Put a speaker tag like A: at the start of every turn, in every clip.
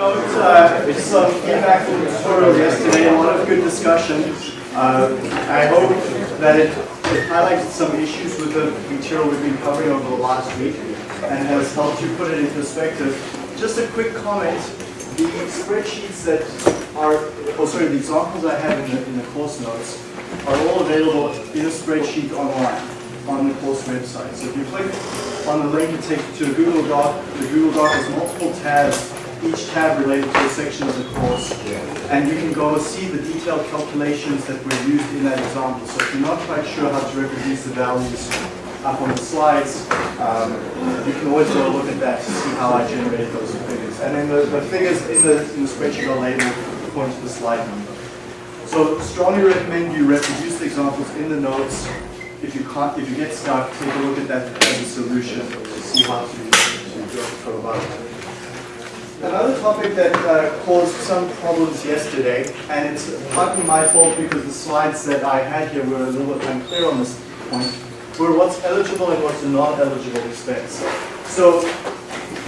A: note uh, some feedback from the tutorial yesterday, a lot of good discussion. Uh, I hope that it, it highlighted some issues with the material we've been covering over the last week and has helped you put it in perspective. Just a quick comment, the spreadsheets that are, oh sorry, the examples I have in the, in the course notes are all available in a spreadsheet online on the course website. So if you click on the link, takes you to a Google Doc. The Google Doc has multiple tabs, each tab related to a section of the course. And you can go see the detailed calculations that were used in that example. So if you're not quite sure how to reproduce the values up on the slides, um, you can always go look at that to see how I generated those figures. And then the, the figures in the, in the spreadsheet are labeled according to the slide number. So strongly recommend you reproduce the examples in the notes if you can't, if you get stuck, take a look at that as a solution to see how to, to go about it. Another topic that uh, caused some problems yesterday, and it's partly my fault because the slides that I had here were a little bit unclear on this point, were what's eligible and what's a non-eligible expense. So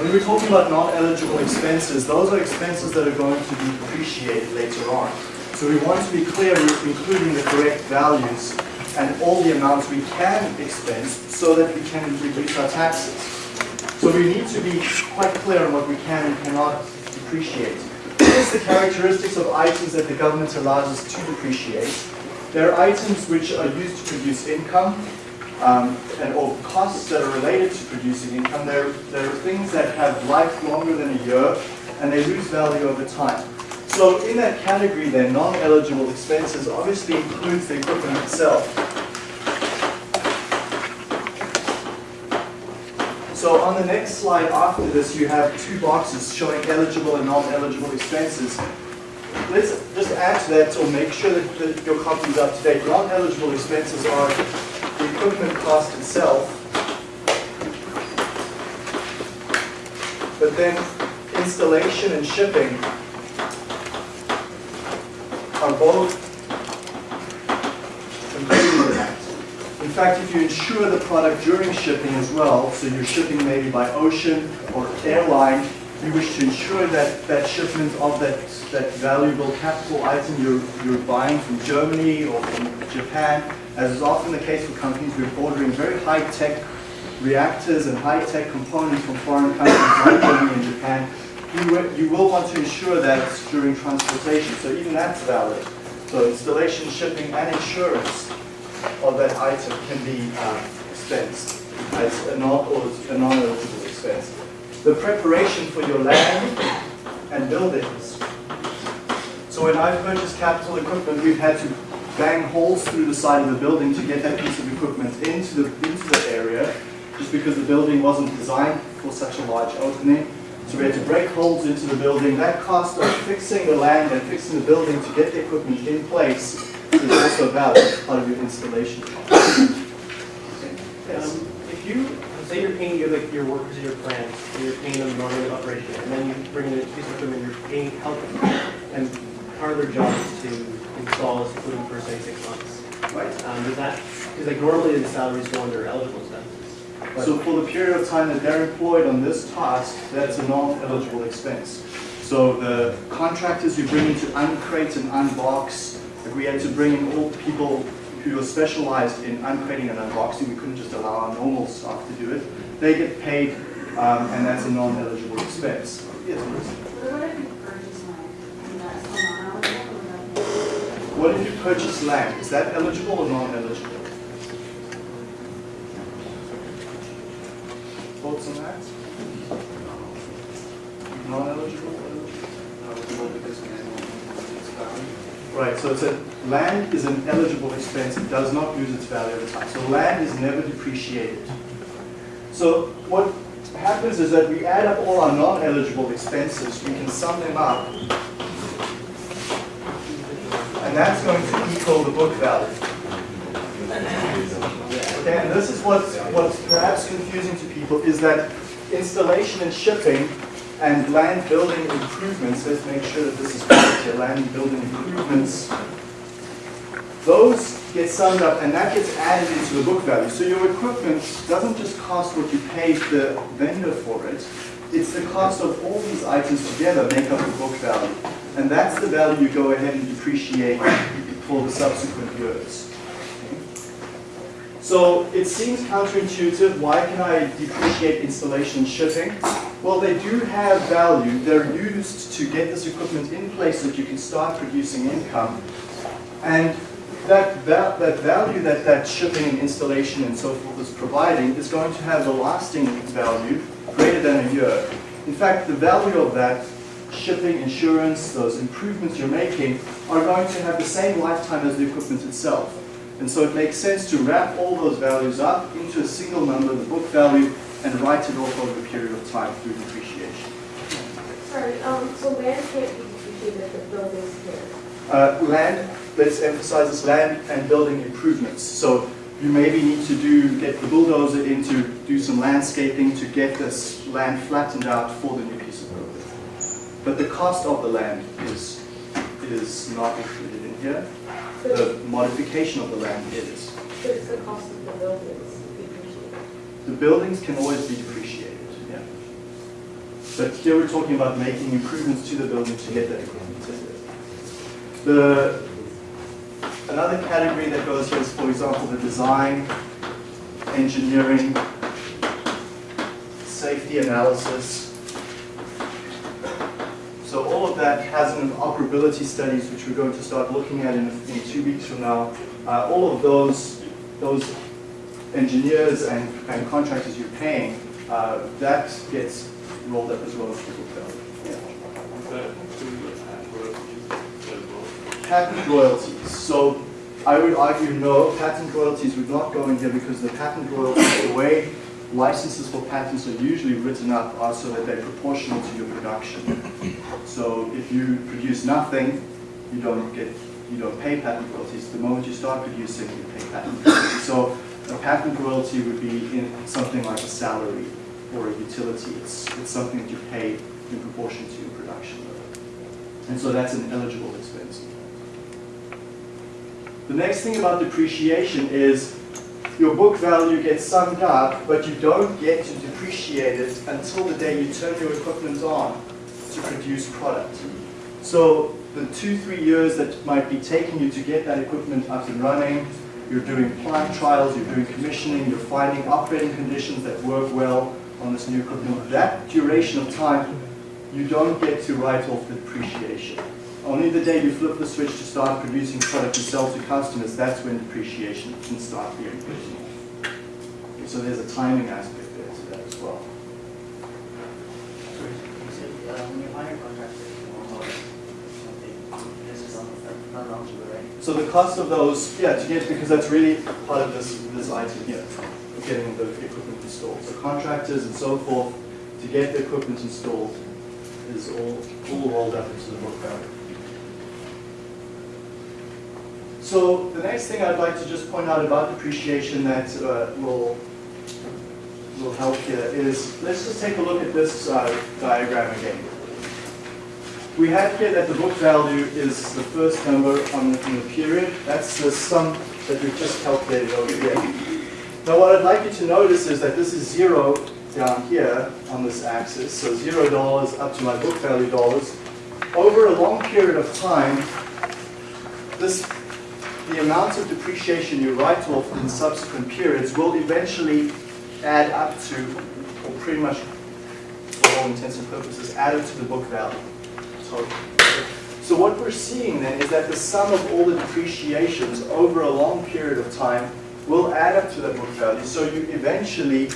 A: when we're talking about non-eligible expenses, those are expenses that are going to be depreciated later on. So we want to be clear including the correct values and all the amounts we can expense so that we can reduce our taxes. So we need to be quite clear on what we can and cannot depreciate. Here's the characteristics of items that the government allows us to depreciate. There are items which are used to produce income, um, and or costs that are related to producing income. There, there are things that have life longer than a year, and they lose value over time. So in that category then, non-eligible expenses obviously includes the equipment itself. So on the next slide after this, you have two boxes showing eligible and non-eligible expenses. Let's just add to that or make sure that, that your copy is up to date. Non-eligible expenses are the equipment cost itself, but then installation and shipping are both included in that. In fact, if you insure the product during shipping as well, so you're shipping maybe by ocean or airline, you wish to ensure that that shipment of that, that valuable capital item you're, you're buying from Germany or from Japan, as is often the case for companies, we're ordering very high-tech reactors and high-tech components from foreign countries like Germany and Japan, you, you will want to ensure that during transportation. So even that's valid. So installation, shipping, and insurance of that item can be uh, expensed as a non-eligible expense. The preparation for your land and buildings. So when I've purchased capital equipment, we've had to bang holes through the side of the building to get that piece of equipment into the, into the area, just because the building wasn't designed for such a large opening. So we had to break holes into the building. That cost of fixing the land and fixing the building to get the equipment in place is also valid part of your installation cost.
B: Yes. Um, if you say you're paying your like your workers in your plant, and you're paying them normally operation, and then you bring in a piece of equipment, you're paying help and part of their job is to install this equipment for say six months.
A: Right.
B: Um, does that because like normally the salaries go under eligible expenses.
A: So for the period of time that they're employed on this task, that's a non-eligible expense. So the contractors you bring in to uncrate and unbox, if we had to bring in all people who are specialized in uncrating and unboxing, we couldn't just allow our normal staff to do it. They get paid, um, and that's a non-eligible expense. Yes, What if you purchase land? Is that eligible or non-eligible? Thoughts on that? Non-eligible? Right, so it's a, land is an eligible expense, it does not lose its value over time. So land is never depreciated. So what happens is that we add up all our non-eligible expenses, we can sum them up, and that's going to equal the book value. Okay, and this is what's, what's perhaps confusing to people is that installation and shipping and land building improvements, let's make sure that this is correct here, land building improvements, those get summed up and that gets added into the book value. So your equipment doesn't just cost what you paid the vendor for it, It's the cost of all these items together make up the book value. And that's the value you go ahead and depreciate for the subsequent years. So it seems counterintuitive. Why can I depreciate installation shipping? Well, they do have value. They're used to get this equipment in place so that you can start producing income. And that, va- that value that that shipping and installation and so forth is providing is going to have a lasting value greater than a year. In fact, the value of that shipping, insurance, those improvements you're making are going to have the same lifetime as the equipment itself. And so it makes sense to wrap all those values up into a single number, the book value, and write it off over a period of time through depreciation.
C: Sorry, um, so land can't be depreciated, but buildings can.
A: Uh, land, let's emphasize this, land and building improvements. So you maybe need to do, get the bulldozer in to do some landscaping to get this land flattened out for the new piece of equipment. But the cost of the land is, is not included in here. The modification of the land is.
C: but it's the cost of the buildings.
A: The buildings can always be depreciated, yeah. But here we're talking about making improvements to the building to get that equipment. The, another category that goes here is, for example, the design, engineering, safety analysis. So all of that hazard and operability studies, which we're going to start looking at in, in two weeks from now. Uh, all of those, those engineers and, and contractors you're paying, uh, that gets rolled up as well as book value. Patent royalties. So I would argue no, patent royalties would not go in here because the patent royalties, the way licenses for patents are usually written up are so that they're proportional to your production. So if you produce nothing, you don't get, you don't pay patent royalties. The moment you start producing, you pay patent royalties. So a patent royalty would be in something like a salary or a utility. It's, it's something that you pay in proportion to your production level. And so that's an eligible expense. The next thing about depreciation is your book value gets summed up, but you don't get to depreciate it until the day you turn your equipment on to produce product. So the two, three years that might be taking you to get that equipment up and running, you're doing plant trials, you're doing commissioning, you're finding operating conditions that work well on this new equipment. That duration of time, you don't get to write off the depreciation. Only the day you flip the switch to start producing product and sell to customers, that's when depreciation can start being written off. So there's a timing aspect there to that as well.
D: So, uh, when you hire contractors or something, this is on, not on to it, right?
A: So the cost of those, yeah, to get, because that's really part of this, this item here, of getting the equipment installed. So contractors and so forth, to get the equipment installed is all, all rolled up into the book value. So the next thing I'd like to just point out about depreciation that uh, will, will help here is, let's just take a look at this uh, diagram again. We have here that the book value is the first number on the, in the period. That's the sum that we've just calculated over here. Now what I'd like you to notice is that this is zero down here on this axis, so zero dollars up to my book value dollars. Over a long period of time, this, the amount of depreciation you write off in subsequent periods will eventually add up to, or pretty much for all intents and purposes, add up to the book value. So, what we're seeing then is that the sum of all the depreciations over a long period of time will add up to that book value. So you eventually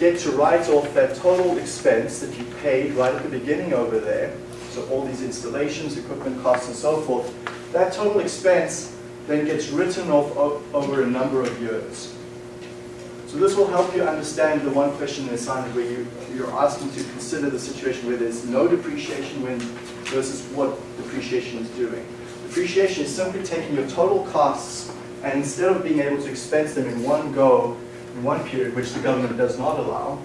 A: get to write off that total expense that you paid right at the beginning over there. So all these installations, equipment costs, and so forth. That total expense then gets written off over a number of years. So this will help you understand the one question in the assignment where you, you're asking to consider the situation where there's no depreciation when versus what depreciation is doing. Depreciation is simply taking your total costs and instead of being able to expense them in one go, in one period, which the government does not allow,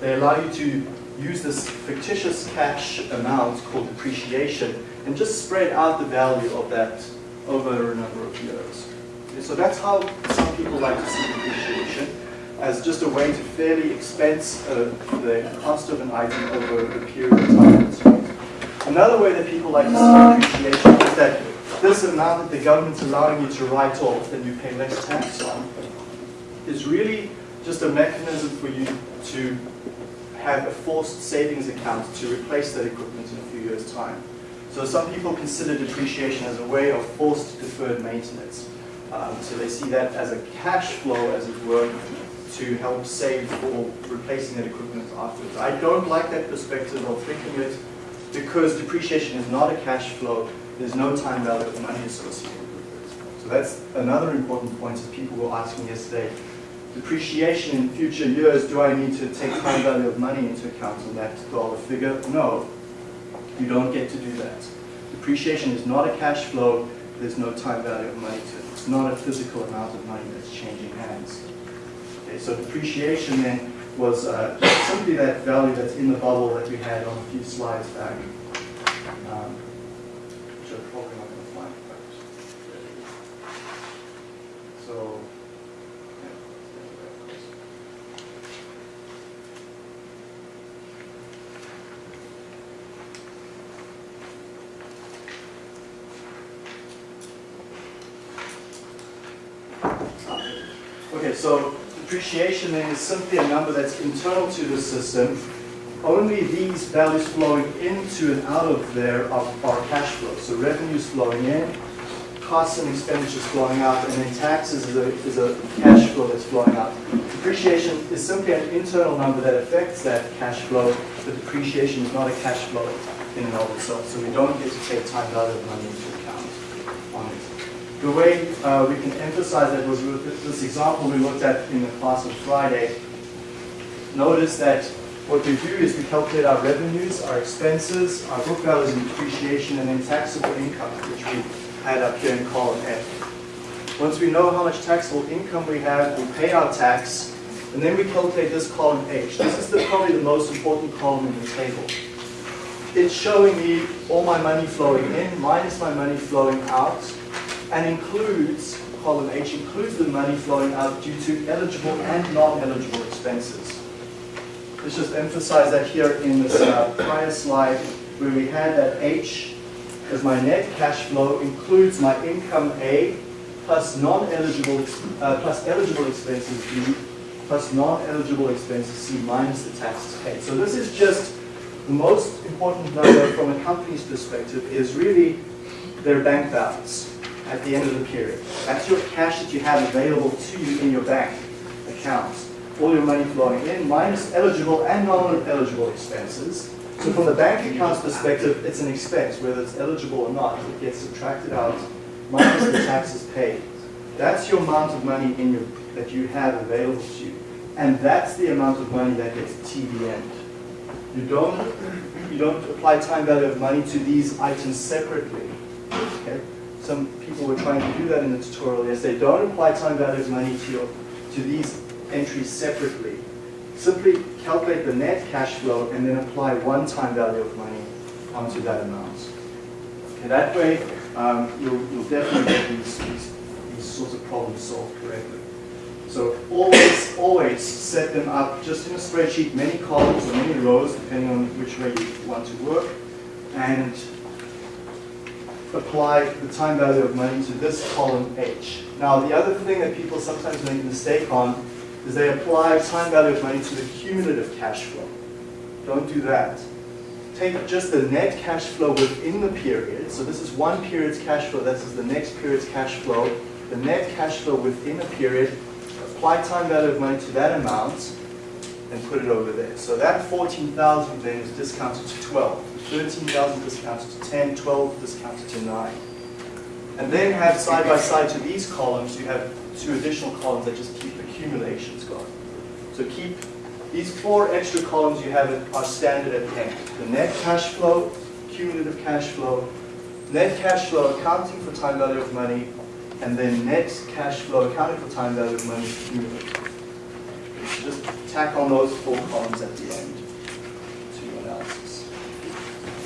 A: they allow you to use this fictitious cash amount called depreciation and just spread out the value of that over a number of years. So that's how some people like to see depreciation. as just a way to fairly expense uh, the cost of an item over a period of time. Another way that people like to see depreciation is that this amount that the government's allowing you to write off and you pay less tax on is really just a mechanism for you to have a forced savings account to replace that equipment in a few years' time. So some people consider depreciation as a way of forced deferred maintenance. Um, so they see that as a cash flow, as it were, to help save for replacing that equipment afterwards. I don't like that perspective of thinking it because depreciation is not a cash flow. There's no time value of money associated with it. So that's another important point that people were asking yesterday. Depreciation in future years, do I need to take time value of money into account in that dollar figure? No, you don't get to do that. Depreciation is not a cash flow. There's no time value of money to it. It's not a physical amount of money that's changing hands. Okay, so depreciation then was uh, simply that value that's in the bubble that we had on a few slides back. Um, which I'm probably not going to find. So, yeah. Okay, so depreciation then is simply a number that's internal to the system. Only these values flowing into and out of there are, are cash flows. So revenues flowing in, costs and expenditures flowing out, and then taxes is a, is a cash flow that's flowing out. Depreciation is simply an internal number that affects that cash flow, but depreciation is not a cash flow in and of itself. So we don't get to take time value of money into account on it. The way uh, we can emphasize that was with this example we looked at in the class on Friday. Notice that what we do is we calculate our revenues, our expenses, our book values and depreciation, and then taxable income, which we had up here in column F. Once we know how much taxable income we have, we pay our tax, and then we calculate this column H. This is the, probably the most important column in the table. It's showing me all my money flowing in minus my money flowing out, and includes, column H includes the money flowing out due to eligible and non-eligible expenses. Let's just emphasize that here in this uh, prior slide where we had that H as my net cash flow includes my income A plus non-eligible, uh, plus eligible expenses B plus non-eligible expenses C minus the taxes paid. So this is just the most important number from a company's perspective is really their bank balance at the end of the period. That's your cash that you have available to you in your bank accounts. All your money flowing in, minus eligible and non-eligible expenses. So from the bank account's perspective, it's an expense, whether it's eligible or not. It gets subtracted out, minus the taxes paid. That's your amount of money in your, that you have available to you. And that's the amount of money that gets TVM'd. You don't, you don't apply time value of money to these items separately. Some people were trying to do that in the tutorial yesterday. Don't apply time value of money to, your, to these entries separately. Simply calculate the net cash flow and then apply one time value of money onto that amount. Okay, that way, um, you'll, you'll definitely get these, these, these sorts of problems solved correctly. So always, always set them up just in a spreadsheet, many columns or many rows, depending on which way you want to work, and apply the time value of money to this column H. Now, the other thing that people sometimes make a mistake on is they apply time value of money to the cumulative cash flow. Don't do that. Take just the net cash flow within the period. So this is one period's cash flow. This is the next period's cash flow. The net cash flow within a period. Apply time value of money to that amount and put it over there. So that 14,000 then is discounted to 12. 13,000 discounted to 10, 12 discounted to 9. And then have side by side to these columns, you have two additional columns that just keep accumulations going. So keep these four extra columns you have are standard at the end. The net cash flow, cumulative cash flow, net cash flow accounting for time value of money, and then net cash flow accounting for time value of money cumulative. So just tack on those four columns at the end.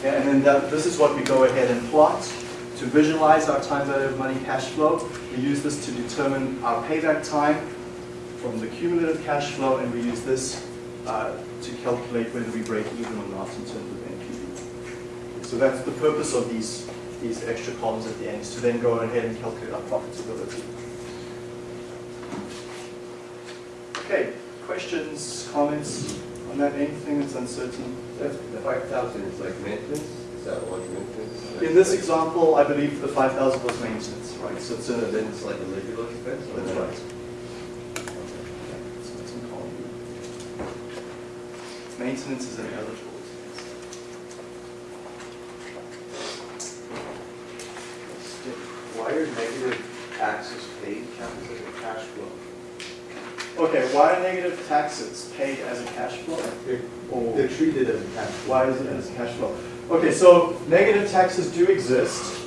A: And then that, this is what we go ahead and plot to visualize our time value of money cash flow. We use this to determine our payback time from the cumulative cash flow, and we use this uh, to calculate whether we break even or not in terms of NPV. So that's the purpose of these, these extra columns at the end, is to then go ahead and calculate our profitability. Okay, questions, comments on that, anything that's uncertain?
E: That's, the five thousand is like maintenance, is that what maintenance?
A: In this example, I believe the 5,000 was maintenance, right? So it's
E: So
A: a,
E: then it's like a regular expense?
A: that's
E: not?
A: right. So it's in column Maintenance is an eligible expense.
F: Why are negative taxes paid counted as a cash flow?
A: Okay, why are negative taxes paid as a cash flow? Or
F: They're treated as a cash flow.
A: why is it as a cash flow? Okay, so negative taxes do exist.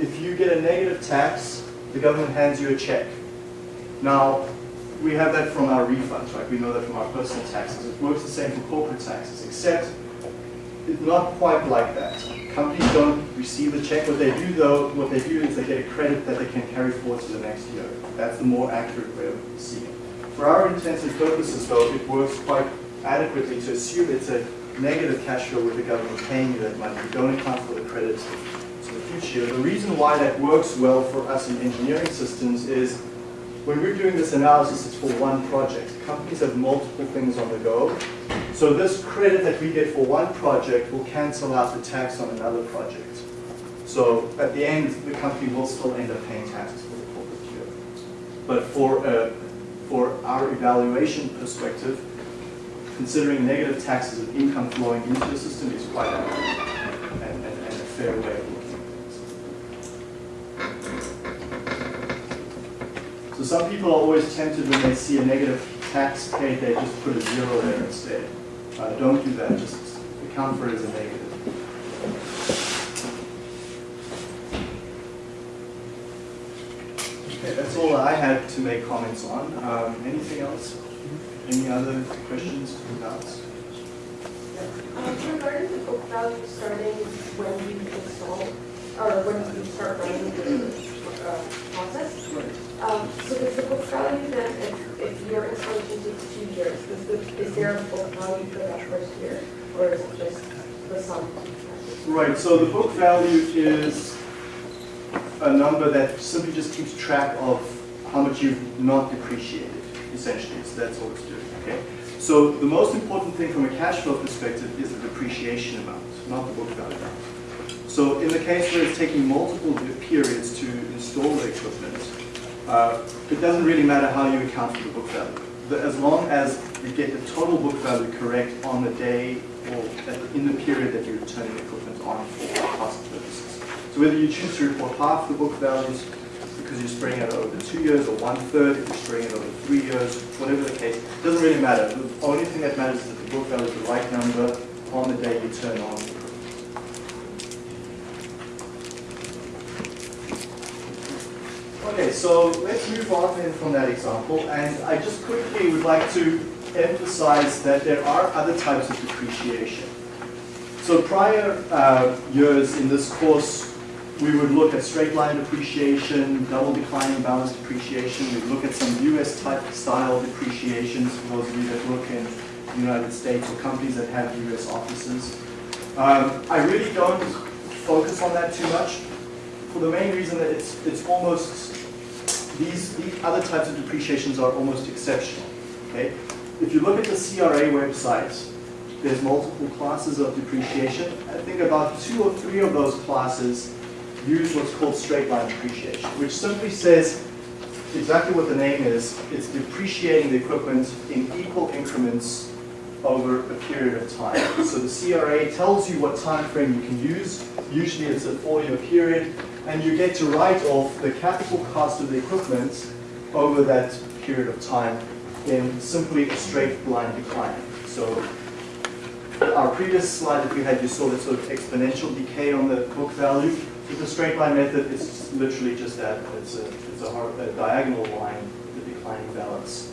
A: If you get a negative tax, the government hands you a check. Now, we have that from our refunds, right? We know that from our personal taxes. It works the same for corporate taxes, except it's not quite like that. Companies don't receive a check. What they do though, what they do is they get a credit that they can carry forward to the next year. That's the more accurate way of seeing it. For our intents and purposes though, it works quite adequately to assume it's a negative cash flow with the government paying you that money. You don't account for the credits to the future. The reason why that works well for us in engineering systems is when we're doing this analysis, it's for one project. Companies have multiple things on the go. So this credit that we get for one project will cancel out the tax on another project. So at the end, the company will still end up paying taxes for the corporate year. But for, uh, for our evaluation perspective, considering negative taxes of income flowing into the system is quite a fair way of looking at things. So some people are always tempted when they see a negative tax paid, they just put a zero there instead. Uh, don't do that, just account for it as a negative. Okay, that's all I had to make comments on. Um, anything else? Any other questions or doubts?
C: Um, regarding the book value starting when you install, or when you start running the, uh, process, um, so does the book value then, if, if your installation takes two years, is the, is there a book value for that first year? Or is it just the sum?
A: Right, so the book value is a number that simply just keeps track of how much you've not depreciated, essentially. So that's all it's doing, okay? So the most important thing from a cash flow perspective is the depreciation amount, not the book value amount. So in the case where it's taking multiple periods to install the equipment, uh, it doesn't really matter how you account for the book value. The- As long as you get the total book value correct on the day or the- in the period that you're turning the equipment on for cost purposes. So whether you choose to report half the book values because you're spreading it over two years or one-third if you're spreading it over three years, whatever the case, it doesn't really matter. The only thing that matters is that the book value is the right number on the day you turn on. Okay, so let's move on then from that example, and I just quickly would like to emphasize that there are other types of depreciation. So prior uh, years in this course, we would look at straight line depreciation, double declining balance depreciation, we'd look at some US type style depreciations for those of you that work in the United States or companies that have US offices. Um, I really don't focus on that too much for the main reason that it's, it's almost, these, these other types of depreciations are almost exceptional, okay? If you look at the CRA website, there's multiple classes of depreciation. I think about two or three of those classes use what's called straight line depreciation, which simply says exactly what the name is. It's depreciating the equipment in equal increments over a period of time. So the CRA tells you what time frame you can use. Usually it's a four-year period, and you get to write off the capital cost of the equipment over that period of time in simply a straight line decline. So our previous slide that we had, you saw the sort of exponential decay on the book value. The straight line method, it's literally just that. It's a, it's a, hor- a diagonal line the declining balance.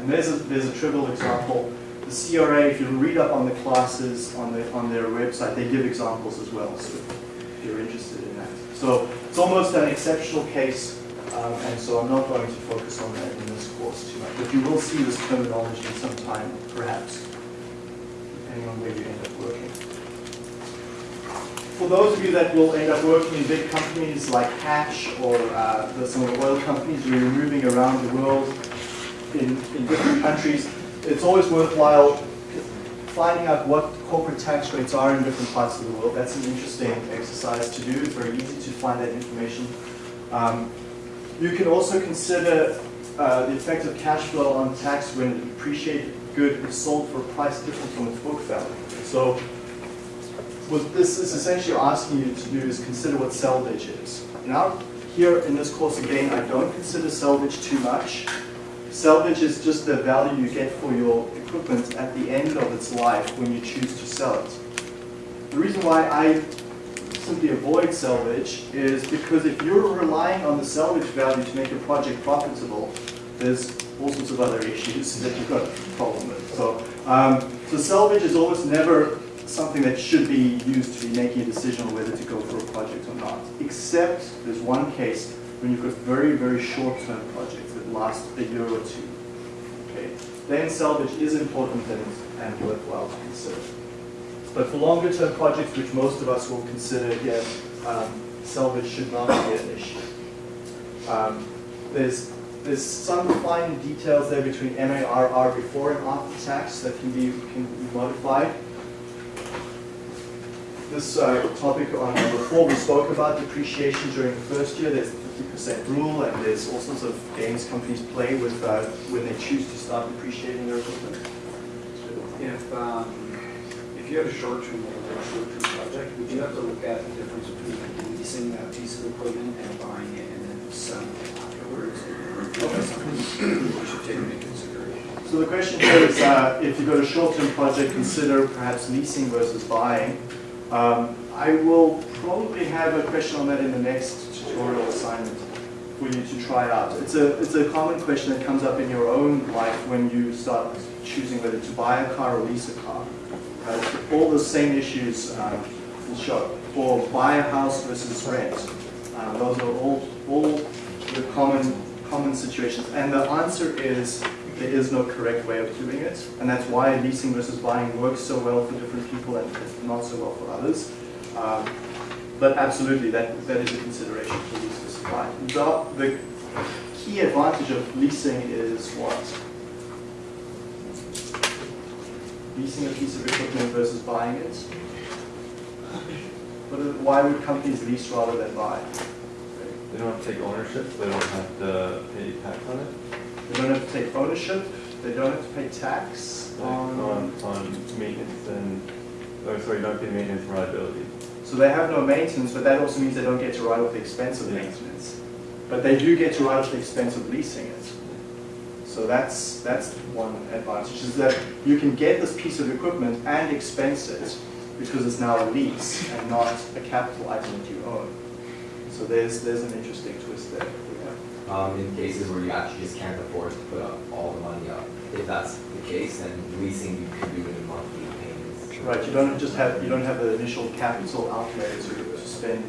A: And there's a, there's a trivial example. The CRA, if you read up on the classes on, the, on their website, they give examples as well, so if you're interested in that. So it's almost an exceptional case Um, and so I'm not going to focus on that in this course too much. But you will see this terminology in some time, perhaps, depending on where you end up working. For those of you that will end up working in big companies like Hatch or uh, some of the oil companies you're moving around the world in, in different countries, it's always worthwhile finding out what corporate tax rates are in different parts of the world. That's an interesting exercise to do. It's very easy to find that information. Um, you can also consider uh, the effect of cash flow on tax when depreciated good is sold for a price different from its book value. So what this is essentially asking you to do is consider what salvage is. Now, here in this course again, I don't consider salvage too much. Salvage is just the value you get for your equipment at the end of its life when you choose to sell it. The reason why I simply avoid salvage is because if you're relying on the salvage value to make your project profitable, there's all sorts of other issues that you've got a problem with. So, um, so salvage is almost never something that should be used to be making a decision on whether to go for a project or not. Except there's one case when you've got very, very short-term projects that last a year or two. Okay, then salvage is important and, and worthwhile to consider. But for longer term projects, which most of us will consider here, um, salvage should not be an issue. Um, there's, there's some fine details there between MARR before and after tax that can be, can be modified. This uh, topic on number four, we spoke about depreciation during the first year. There's the 50% rule, and there's all sorts of games companies play with uh, when they choose to start depreciating their equipment.
G: If, um, if you have a short-term or a short-term project, would you have to look at the difference between leasing that piece of equipment and buying it and then selling it afterwards? Or is something we should take into consideration?
A: So the question here is, uh, if you've got a short-term project, consider perhaps leasing versus buying. Um, I will probably have a question on that in the next tutorial assignment for you to try out. It's a, it's a common question that comes up in your own life when you start choosing whether to buy a car or lease a car. Uh, all the same issues um, will show. Or buy a house versus rent. Um, those are all, all the common, common situations. And the answer is there is no correct way of doing it. And that's why leasing versus buying works so well for different people and not so well for others. Um, but absolutely, that, that is a consideration for lease versus buy. The, the key advantage of leasing is what? Leasing a piece of equipment versus buying it. But why would companies lease rather than buy?
E: They don't have to take ownership, they don't have to pay tax on it,
A: They don't have to take ownership, they don't have to pay tax on,
E: on, on maintenance and, oh, sorry, don't pay maintenance liability.
A: so they have no maintenance, but that also means they don't get to write off the expense of
E: Yeah.
A: maintenance. But they do get to write off the expense of leasing it. So that's, that's one advantage, is that you can get this piece of equipment and expense it because it's now a lease and not a capital item that you own. So there's, there's an interesting twist there.
H: Um, in cases where you actually just can't afford to put up all the money up. If that's the case, then leasing you could do it in monthly payments.
A: Right, you don't just have, you don't have the initial capital outlay to, spend.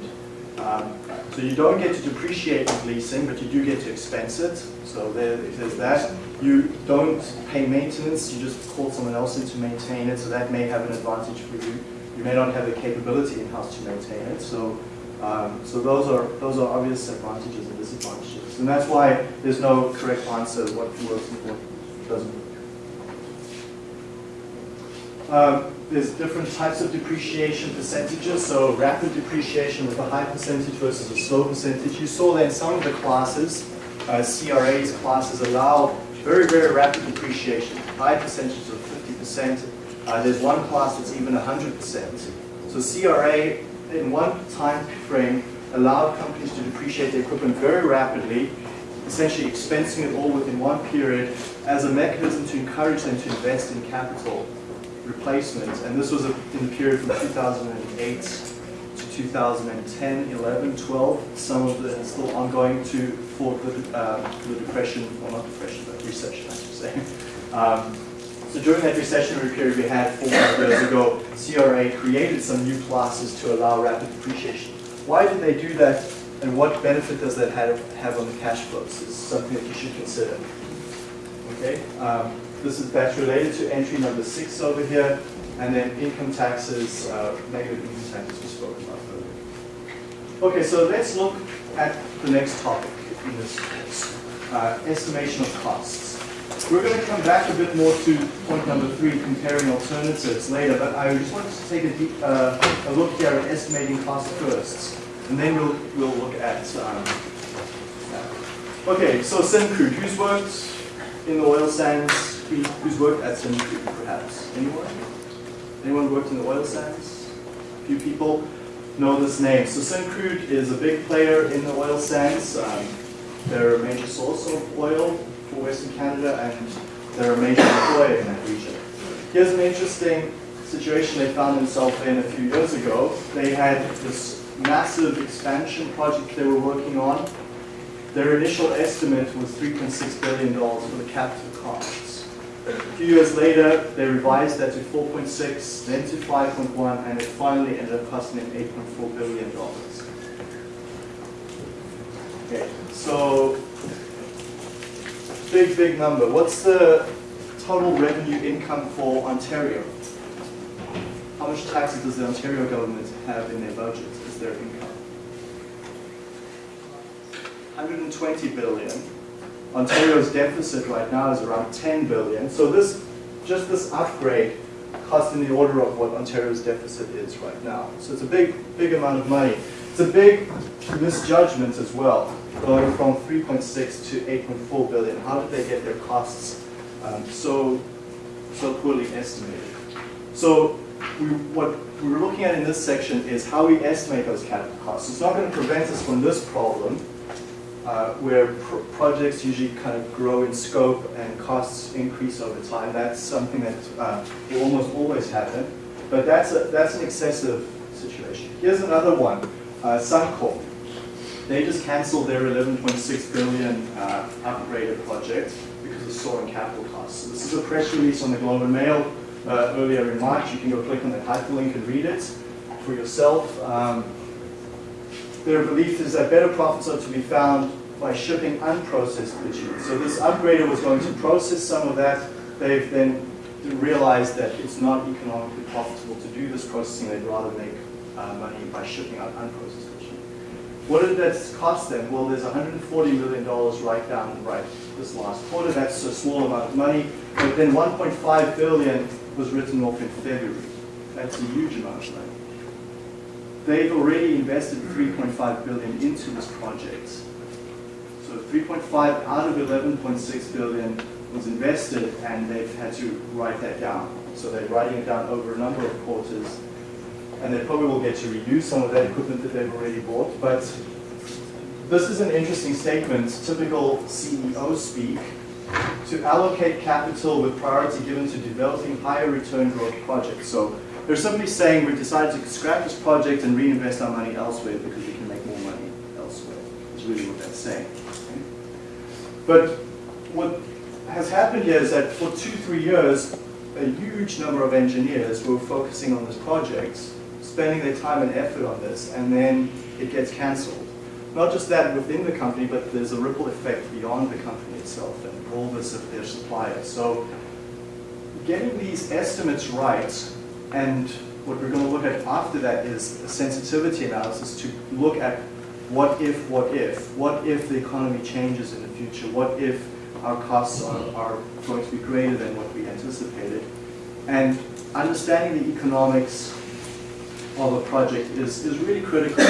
A: Um, So you don't get to depreciate with leasing, but you do get to expense it. So there, if there's that. You don't pay maintenance, you just call someone else in to maintain it, so that may have an advantage for you. You may not have the capability in-house to maintain it, so, um, so those are, those are obvious advantages and disadvantages. And that's why there's no correct answer what works and what doesn't work. Um, There's different types of depreciation percentages, so rapid depreciation with a high percentage versus a slow percentage. You saw that in some of the classes, uh, CRA's classes allow very, very rapid depreciation, high percentages of 50%. Uh, There's one class that's even 100%. So CRA, in one time frame, allowed companies to depreciate their equipment very rapidly, essentially expensing it all within one period as a mechanism to encourage them to invest in capital replacement. And this was in the period from 2008 to 2010, 11, 12. Some of the still ongoing to for the, uh, the depression, well not depression, but recession, I should say. Um, so during that recessionary period we had four years ago, CRA created some new classes to allow rapid depreciation. Why did they do that and what benefit does that have, have on the cash flows is something that you should consider. Okay, um, this is, that's related to entry number six over here, and then income taxes, uh, negative income taxes we spoke about earlier. Okay, so let's look at the next topic in this course, uh, estimation of costs. We're going to come back a bit more to point number three, comparing alternatives later, but I just wanted to take a, deep, uh, a look here at estimating costs first, and then we'll, we'll look at, um, okay, so Syncrude, who's worked in the oil sands, who's worked at Syncrude perhaps? Anyone? Anyone worked in the oil sands? A few people know this name. So Syncrude is a big player in the oil sands. Um, they're a major source of oil Western Canada and they're a major employer in that region. Here's an interesting situation they found themselves in a few years ago. They had this massive expansion project they were working on. Their initial estimate was $3.6 billion for the capital costs. A few years later, they revised that to 4.6, then to 5.1, and it finally ended up costing them 8.4 billion dollars. Okay, so big, big number. What's the total revenue income for Ontario? How much taxes does the Ontario government have in their budget as their income? 120 billion. Ontario's deficit right now is around 10 billion. So this, just this upgrade costs in the order of what Ontario's deficit is right now. So it's a big, big amount of money. It's a big misjudgment as well, going from 3.6 to 8.4 billion. How did they get their costs um, so, so poorly estimated? So we, what we're looking at in this section is how we estimate those capital costs. It's not going to prevent us from this problem, uh, where pr projects usually kind of grow in scope and costs increase over time. That's something that uh, will almost always happen, but that's, a, that's an excessive situation. Here's another one, uh, Suncor. They just canceled their 11.6 billion uh, upgraded project because of soaring capital costs. So this is a press release on the Globe and Mail uh, earlier in March. You can go click on the hyperlink and read it for yourself. Um, their belief is that better profits are to be found by shipping unprocessed bitumen. So this upgrader was going to process some of that. They've then realized that it's not economically profitable to do this processing. They'd rather make uh, money by shipping out unprocessed. What did that cost them? Well, there's $140 million right down right this last quarter. That's a small amount of money. But then 1.5 billion was written off in February. That's a huge amount of money. They've already invested 3.5 billion into this project. So 3.5 out of 11.6 billion was invested and they've had to write that down. So they're writing it down over a number of quarters and they probably will get to reuse some of that equipment that they've already bought. But this is an interesting statement, typical CEO speak, to allocate capital with priority given to developing higher return growth projects. So they're simply saying we've decided to scrap this project and reinvest our money elsewhere because we can make more money elsewhere, is really what that's saying. But what has happened here is that for two, three years, a huge number of engineers were focusing on this project, spending their time and effort on this, and then it gets cancelled. Not just that within the company, but there's a ripple effect beyond the company itself and all this of their suppliers. So getting these estimates right, and what we're going to look at after that is a sensitivity analysis to look at what if, what if, what if the economy changes in the future, what if our costs are, are going to be greater than what we anticipated. And understanding the economics of a project is, is really critical.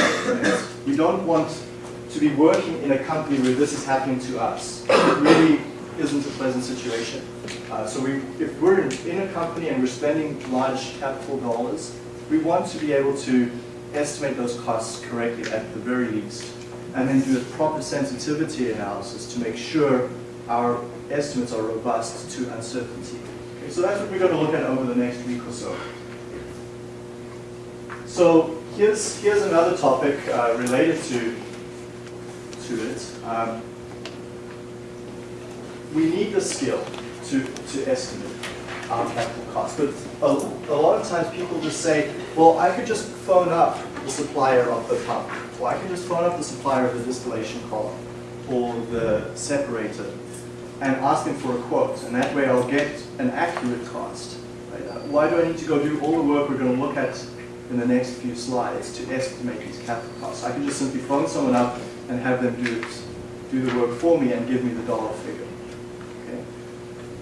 A: we don't want to be working in a company where this is happening to us. It really isn't a pleasant situation. Uh, so we, if we're in, a company and we're spending large capital dollars, we want to be able to estimate those costs correctly at the very least, and then do a proper sensitivity analysis to make sure our estimates are robust to uncertainty. Okay, so that's what we're going to look at over the next week or so. So here's, here's another topic uh, related to, to it. Um, we need the skill to, to estimate our capital cost. But a, a lot of times people just say, well, I could just phone up the supplier of the pump, or I can just phone up the supplier of the distillation column, or the separator, and ask them for a quote, and that way I'll get an accurate cost. Right? Why do I need to go do all the work we're going to look at in the next few slides to estimate these capital costs? I can just simply phone someone up and have them do do the work for me and give me the dollar figure. Okay?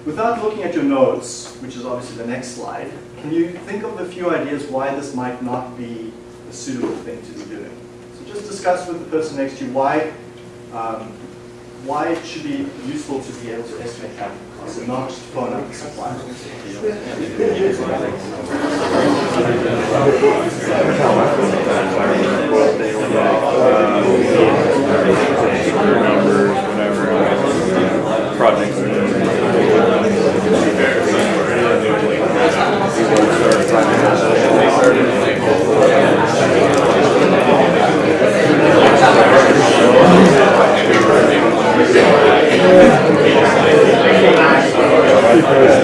A: Without looking at your notes, which is obviously the next slide, can you think of a few ideas why this might not be a suitable thing to be doing? So just discuss with the person next to you why, um, why it should be useful to be able to estimate capital costs and not just phone up
E: projects doing.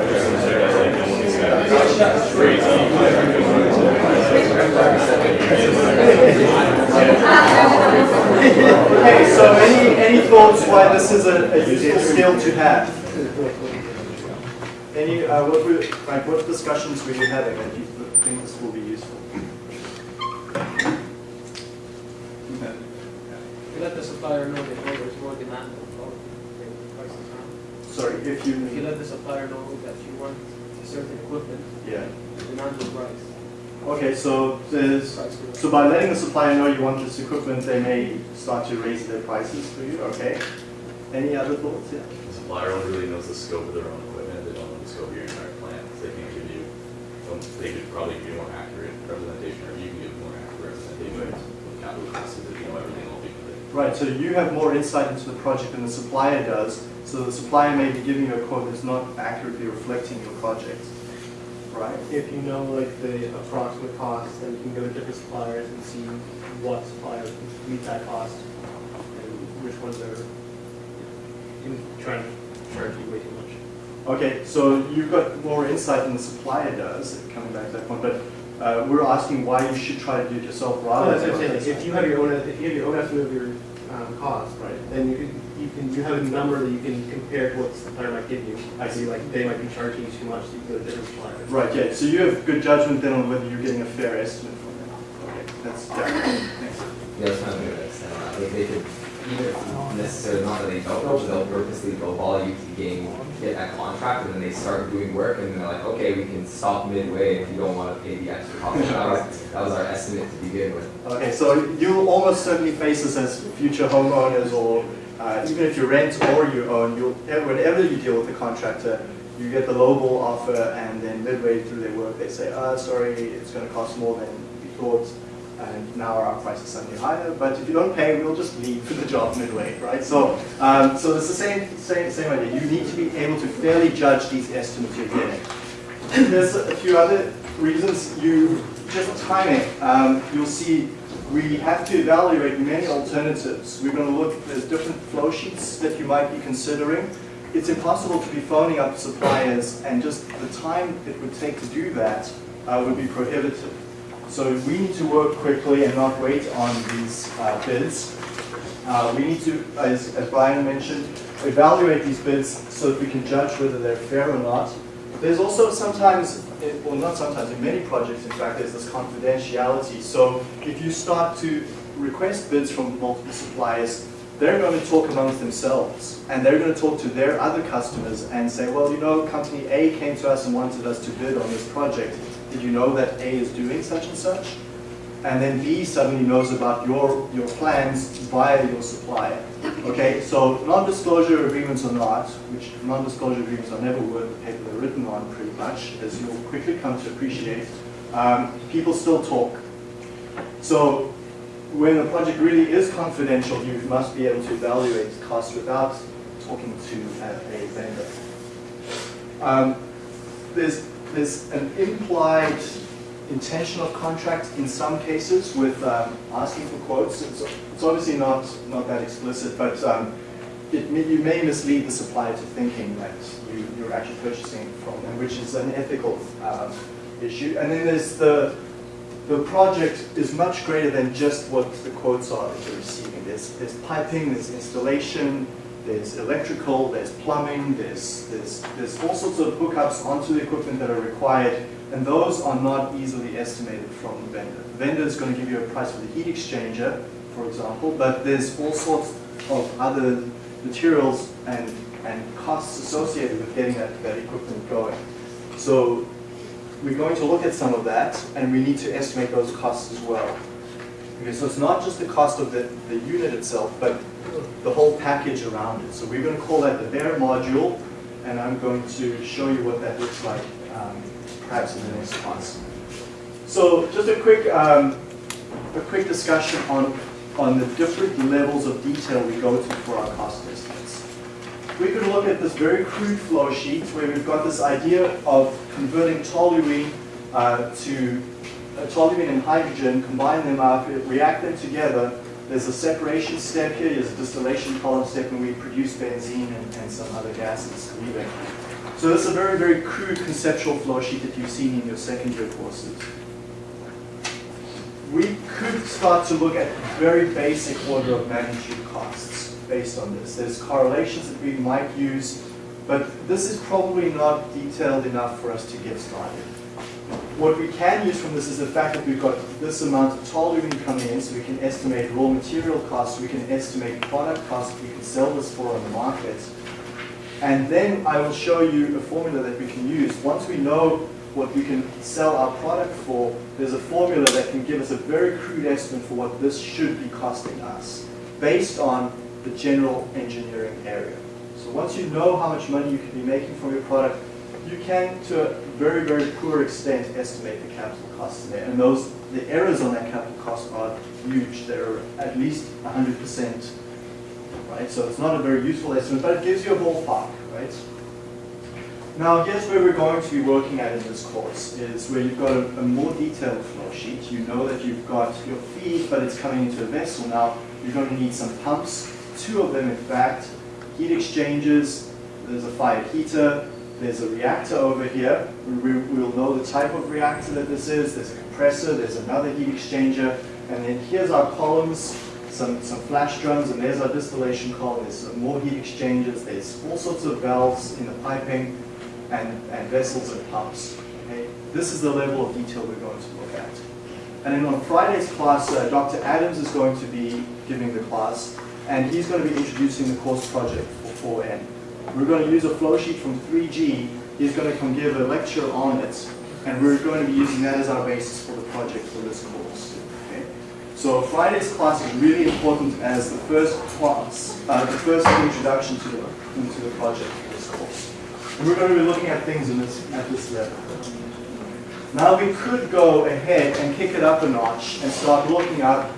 A: Okay, so any, any thoughts why this is a, a useful skill to have? Any, uh, what were, like, what discussions were you having that you think this will be useful? Okay.
B: You let the supplier know that there's more demand on bulk, the prices.
A: Sorry, if you...
B: If you
A: you,
B: let the supplier know that you want a certain equipment,
A: yeah.
B: the demand will rise.
A: Okay, so there's,
B: Price will rise.
A: so by letting the supplier know you want this equipment, they may start to raise their prices for you, okay? Any other thoughts, yeah?
I: The supplier only really knows the scope of their own equipment, they don't know the scope of your entire plant, so they can give you, they could probably give you more accurate representation, or you can give more accurate representation of capital costs, if you know everything will be.
A: Right, so you have more insight into the project than the supplier does, so the supplier may be giving you a quote that's not accurately reflecting your project, right?
B: If you know like the approximate cost, then you can go to different suppliers and see what suppliers meet that cost and which ones are, you can try and charge you way too much.
A: Okay, so you've got more insight than the supplier does, coming back to that point, but uh, we're asking why you should try to do it yourself rather
B: that's
A: than.
B: what I'm saying, like, if you have your own, if you have your own estimate of your, um, cost, right, then you can, you can, you have a number that you can compare to what the supplier might give you. I see, like, they might be charging you too much, so you go to different suppliers.
A: Right, yeah, so you have good judgment then on whether you're getting a fair estimate from them. Okay, that's, yeah, thanks.
H: Yeah, I was kind of gonna extend that, like they could, even if necessarily not that they don't know, they'll purposely lowball you to gain, get that contract, and then they start doing work, and they're like, okay, we can stop midway if you don't wanna pay the extra cost. That was, that was our estimate to begin with.
A: Okay, so you'll almost certainly face this as future homeowners or uh, even if you rent or you own, you'll, whenever you deal with a contractor, you get the lowball offer and then midway through their work, they say, ah, sorry, it's gonna cost more than we thought, and now our price is suddenly higher, but if you don't pay, we'll just leave for the job midway, right? So, um, so it's the same, same, same idea. You need to be able to fairly judge these estimates you're getting. There's a few other reasons. You just timing. Um, you'll see we have to evaluate many alternatives. We're going to look. There's different flow sheets that you might be considering. It's impossible to be phoning up suppliers, and just the time it would take to do that uh, would be prohibitive. So we need to work quickly and not wait on these uh, bids. Uh, we need to, as, as Brian mentioned, evaluate these bids so that we can judge whether they're fair or not. There's also sometimes, well not sometimes, in many projects in fact, there's this confidentiality. So if you start to request bids from multiple suppliers, they're going to talk amongst themselves and they're going to talk to their other customers and say, well, you know, company A came to us and wanted us to bid on this project. did you know that A is doing such and such? And then B suddenly knows about your, your plans via your supplier. Okay, so non-disclosure agreements or not, which non-disclosure agreements are never worth the paper they're written on pretty much, as you'll quickly come to appreciate, um, people still talk. So when a project really is confidential, you must be able to evaluate costs without talking to a, a vendor. Um, there's, there's an implied intention of contract in some cases with um, asking for quotes. It's, it's obviously not, not that explicit, but um, it, you may mislead the supplier to thinking that you, you're actually purchasing from them, which is an ethical um, issue. And then there's the, the project is much greater than just what the quotes are that you're receiving. There's, there's piping, there's installation, there's electrical, there's plumbing, there's, there's, there's all sorts of hookups onto the equipment that are required, and those are not easily estimated from the vendor. The vendor is going to give you a price for the heat exchanger, for example, but there's all sorts of other materials and, and costs associated with getting that, that equipment going. So we're going to look at some of that, and we need to estimate those costs as well. Okay, so it's not just the cost of the, the unit itself, but the whole package around it. So we're going to call that the bare module, and I'm going to show you what that looks like, um, perhaps in the next class. So just a quick, um, a quick discussion on, on the different levels of detail we go to for our cost estimates. We could look at this very crude flow sheet where we've got this idea of converting toluene uh, to uh, toluene and hydrogen, combine them up, react them together. There's a separation step here, there's a distillation column step, and we produce benzene and, and some other gases leaving. So this is a very, very crude conceptual flow sheet that you've seen in your second year courses. We could start to look at very basic order of magnitude costs based on this. There's correlations that we might use, but this is probably not detailed enough for us to get started. What we can use from this is the fact that we've got this amount of toluene coming in, so we can estimate raw material costs, we can estimate product costs we can sell this for on the market. And then I will show you a formula that we can use. Once we know what we can sell our product for, there's a formula that can give us a very crude estimate for what this should be costing us, based on the general engineering area. So once you know how much money you can be making from your product, you can, to a very, very poor extent, estimate the capital costs in there. And those, the errors on that capital cost are huge. They're at least 100%, right? So it's not a very useful estimate, but it gives you a ballpark, right? Now, here's where we're going to be working at in this course, is where you've got a, a more detailed flow sheet. You know that you've got your feed, but it's coming into a vessel. Now, you're going to need some pumps, two of them in fact, heat exchangers, there's a fire heater, there's a reactor over here. We, we'll know the type of reactor that this is. There's a compressor, there's another heat exchanger, and then here's our columns, some, some flash drums, and there's our distillation column. There's some more heat exchangers. There's all sorts of valves in the piping and, and vessels and pumps. Okay? This is the level of detail we're going to look at. And then on Friday's class, uh, Dr. Adams is going to be giving the class, and he's going to be introducing the course project for 4N. We're going to use a flow sheet from 3G. He's going to come give a lecture on it, and we're going to be using that as our basis for the project for this course. Okay? So Friday's class is really important as the first class, uh, the first introduction to the, into the project for this course. And we're going to be looking at things in this, at this level. Now we could go ahead and kick it up a notch and start looking at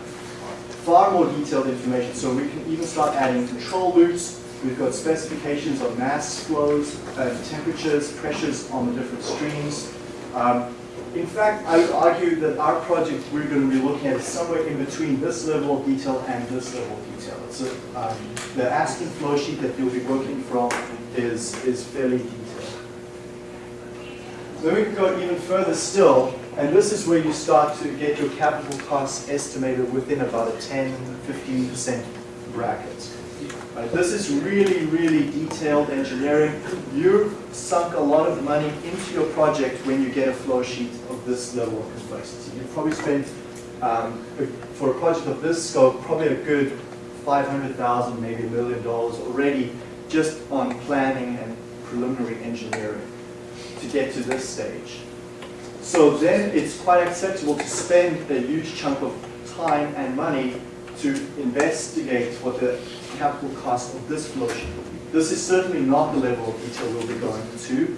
A: far more detailed information. So we can even start adding control loops. We've got specifications of mass flows, uh, temperatures, pressures on the different streams. Um, in fact, I would argue that our project we're going to be looking at is somewhere in between this level of detail and this level of detail. A, um, the Aspen flow sheet that you'll be working from is, is fairly detailed. Then we can go even further still, and this is where you start to get your capital costs estimated within about a 10, 15% bracket. Right, this is really, really detailed engineering. You've sunk a lot of money into your project when you get a flow sheet of this level of complexity. You've probably spent, um, for a project of this scope, probably a good 500,000, maybe a million dollars already just on planning and preliminary engineering to get to this stage. So then it's quite acceptable to spend a huge chunk of time and money to investigate what the capital cost of this flow sheet will be. This is certainly not the level of detail we'll be going to,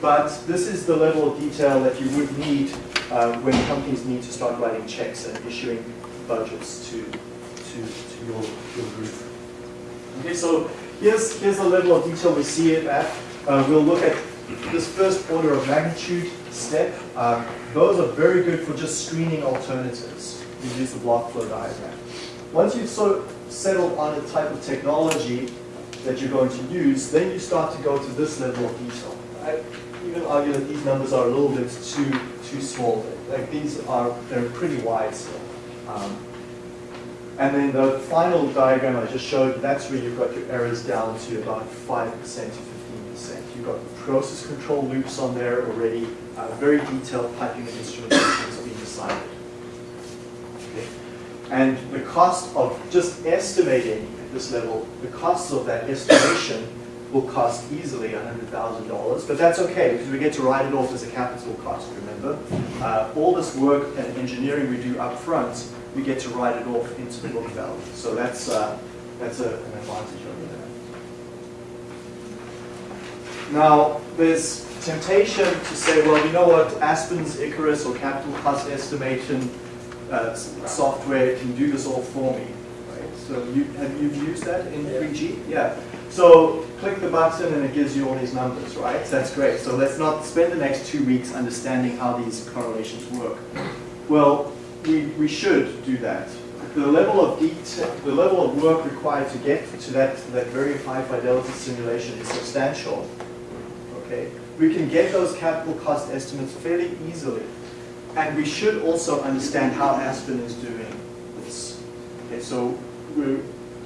A: but this is the level of detail that you would need uh, when companies need to start writing checks and issuing budgets to, to, to your, your group. Okay, so here's, here's the level of detail we see it at. Uh, we'll look at this first order of magnitude step. Um, those are very good for just screening alternatives. You use the block flow diagram. Once you've sort of settled on a type of technology that you're going to use, then you start to go to this level of detail. I even argue that these numbers are a little bit too too small. Like these are they're pretty wide still. Um, and then the final diagram I just showed, that's where you've got your errors down to about 5% to 15%. You've got process control loops on there already, uh, very detailed piping and instrumentation has been decided. Okay. And the cost of just estimating at this level, the costs of that estimation will cost easily $100,000, but that's okay because we get to write it off as a capital cost, remember? Uh, all this work and engineering we do up front, we get to write it off into the book value. So that's, uh, that's a, an advantage over there. Now, there's temptation to say, well, you know what, Aspen's Icarus or capital cost estimation uh, software can do this all for me. Right? So you, have you used that in 3G? Yeah. So click the button and it gives you all these numbers, right? So that's great. So let's not spend the next two weeks understanding how these correlations work. Well, we, we should do that. The level of detail, the level of work required to get to that, that very high fidelity simulation is substantial. Okay, we can get those capital cost estimates fairly easily, and we should also understand how Aspen is doing this. Okay, so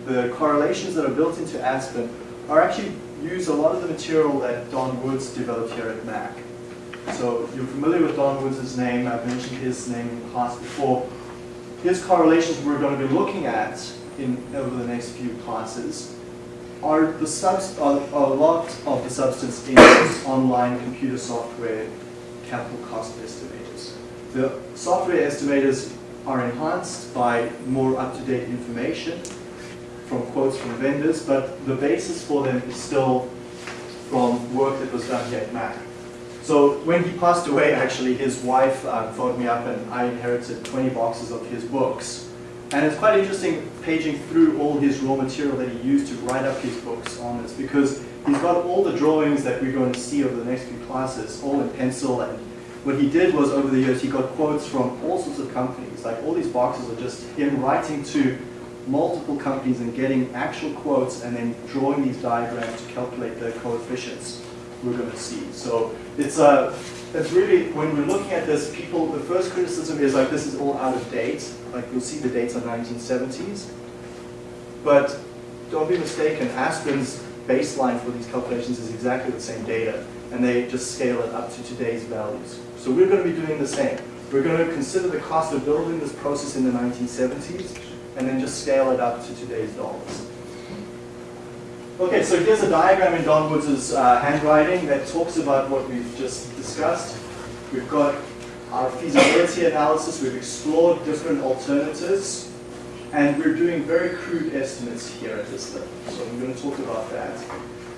A: the correlations that are built into Aspen are actually use a lot of the material that Don Woods developed here at Mac. So you're familiar with Don Woods' name, I've mentioned his name in class before. His correlations we're going to be looking at in over the next few classes are the subs are, are a lot of the substance in online computer software capital cost estimators. The software estimators are enhanced by more up-to-date information from quotes from vendors, but the basis for them is still from work that was done here at Mac. So when he passed away, actually, his wife uh, phoned me up and I inherited 20 boxes of his books. And it's quite interesting paging through all his raw material that he used to write up his books on this because he's got all the drawings that we're going to see over the next few classes, all in pencil. And what he did was over the years, he got quotes from all sorts of companies. Like all these boxes are just him writing to multiple companies and getting actual quotes and then drawing these diagrams to calculate the coefficients we're going to see. So it's a, it's really, when we're looking at this, people, the first criticism is like, this is all out of date. Like you'll see the dates are 1970s. But don't be mistaken, Aspen's baseline for these calculations is exactly the same data, and they just scale it up to today's values. So we're going to be doing the same. We're going to consider the cost of building this process in the 1970s, and then just scale it up to today's dollars. Okay, so here's a diagram in Don Woods' uh, handwriting that talks about what we've just discussed. We've got our feasibility analysis, we've explored different alternatives, and we're doing very crude estimates here at this level. So I'm going to talk about that.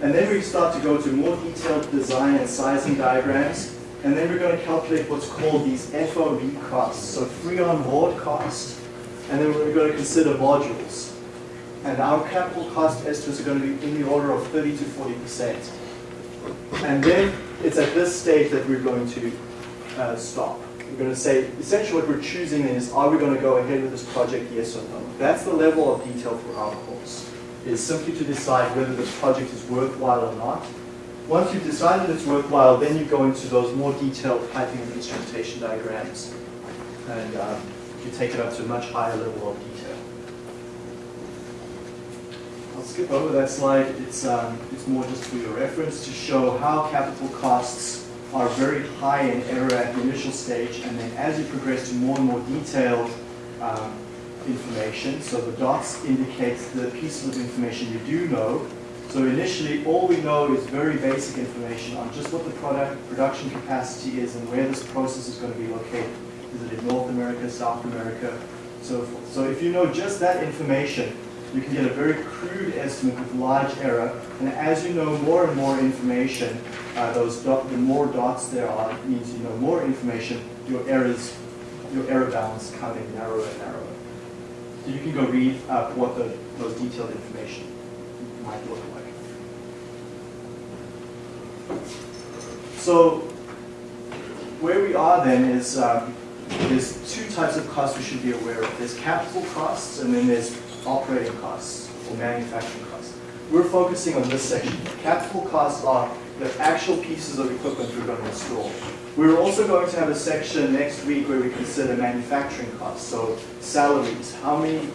A: And then we start to go to more detailed design and sizing diagrams, and then we're going to calculate what's called these FOB costs, so free on board cost, and then we're going to consider modules. And our capital cost estimates are going to be in the order of 30 to 40%. And then it's at this stage that we're going to uh, stop. We're going to say, essentially what we're choosing is, are we going to go ahead with this project, yes or no? That's the level of detail for our course, is simply to decide whether this project is worthwhile or not. Once you've decided it's worthwhile, then you go into those more detailed piping and instrumentation diagrams. And um, you take it up to a much higher level of detail. I'll skip over that slide. It's, um, it's more just for your reference to show how capital costs are very high in error at the initial stage, and then as you progress to more and more detailed um, information, so the dots indicate the pieces of information you do know, So initially, all we know is very basic information on just what the product production capacity is and where this process is going to be located. Is it in North America, South America, so forth. So if you know just that information, you can get a very crude estimate with large error. And as you know more and more information, uh, those dot, the more dots there are means you know more information. Your errors, your error bounds come in narrower and narrower. So you can go read up what the, those detailed information might look like. So where we are then is um, there's two types of costs we should be aware of. There's capital costs and then there's operating costs or manufacturing costs. We're focusing on this section. Capital costs are the actual pieces of equipment we're going to install. We're also going to have a section next week where we consider manufacturing costs. So salaries, how many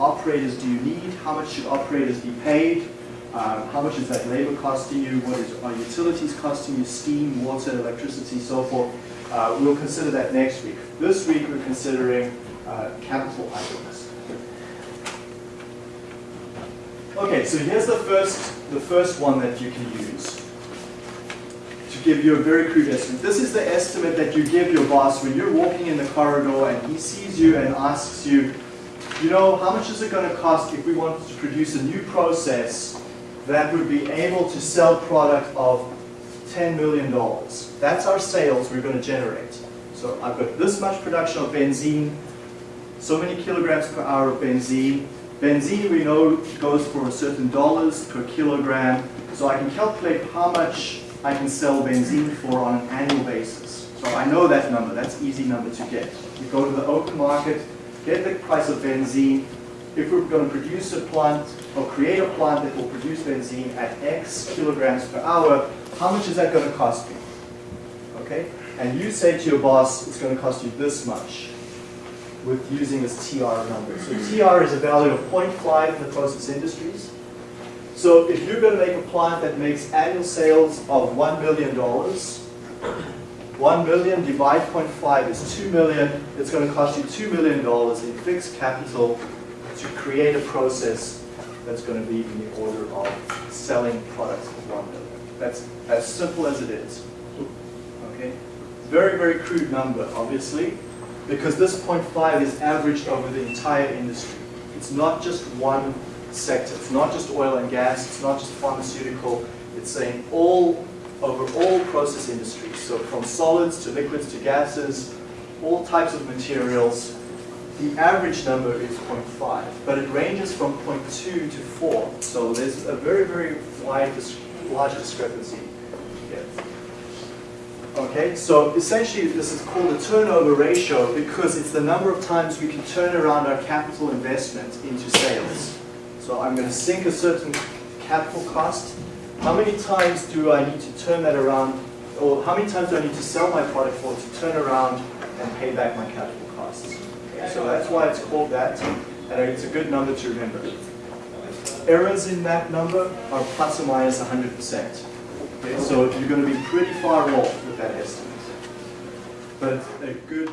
A: operators do you need? How much should operators be paid? Um, how much is that labor costing you? What is, are utilities costing you? Steam, water, electricity, so forth. Uh, we'll consider that next week. This week we're considering uh, capital items. Okay, so here's the first, the first one that you can use to give you a very crude estimate. This is the estimate that you give your boss when you're walking in the corridor and he sees you and asks you, you know, how much is it going to cost if we wanted to produce a new process that would be able to sell product of $10 million. That's our sales we're going to generate. So I've got this much production of benzene, so many kilograms per hour of benzene. Benzene we know goes for a certain dollars per kilogram, so I can calculate how much I can sell benzene for on an annual basis. So I know that number, that's easy number to get. You go to the open market, get the price of benzene. If we're going to produce a plant or create a plant that will produce benzene at X kilograms per hour, how much is that going to cost me? Okay? And you say to your boss, it's going to cost you this much with using this TR number. So TR is a value of 0.5 in the process industries. So if you're going to make a plant that makes annual sales of $1 million, 1 million divided 0.5 is 2 million. It's going to cost you $2 million in fixed capital to create a process that's going to be in the order of selling products of 1 million. That's as simple as it is. Okay? Very, very crude number, obviously, because this 0.5 is averaged over the entire industry. It's not just one sector. It's not just oil and gas. It's not just pharmaceutical. It's saying all over all process industries. So from solids to liquids to gases, all types of materials. The average number is 0.5, but it ranges from 0.2 to 4. So there's a very, very wide, large discrepancy here. Okay, so essentially this is called a turnover ratio because it's the number of times we can turn around our capital investment into sales. So I'm going to sink a certain capital cost. How many times do I need to turn that around, or how many times do I need to sell my product for to turn around and pay back my capital costs? So that's why it's called that, and it's a good number to remember. Errors in that number are plus or minus 100%. Okay, so you're going to be pretty far off that estimate. But a good.